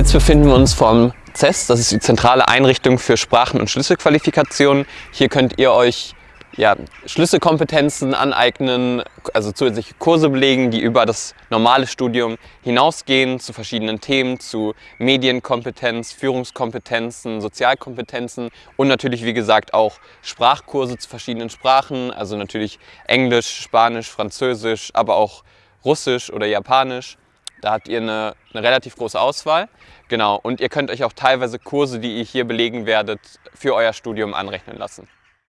Jetzt befinden wir uns vom CES, das ist die zentrale Einrichtung für Sprachen- und Schlüsselqualifikationen. Hier könnt ihr euch ja, Schlüsselkompetenzen aneignen, also zusätzliche Kurse belegen, die über das normale Studium hinausgehen zu verschiedenen Themen, zu Medienkompetenz, Führungskompetenzen, Sozialkompetenzen und natürlich, wie gesagt, auch Sprachkurse zu verschiedenen Sprachen, also natürlich Englisch, Spanisch, Französisch, aber auch Russisch oder Japanisch. Da habt ihr eine, eine, relativ große Auswahl. Genau, und ihr könnt euch auch teilweise Kurse, die ihr hier belegen werdet, für euer Studium anrechnen lassen.